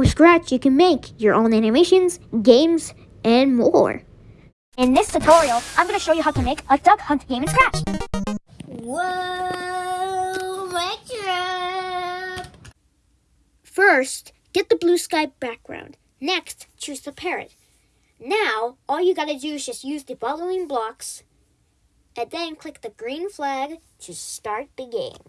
With Scratch, you can make your own animations, games, and more. In this tutorial, I'm going to show you how to make a duck hunt game in Scratch. Whoa, my trap! First, get the blue sky background. Next, choose the parrot. Now, all you gotta do is just use the following blocks and then click the green flag to start the game.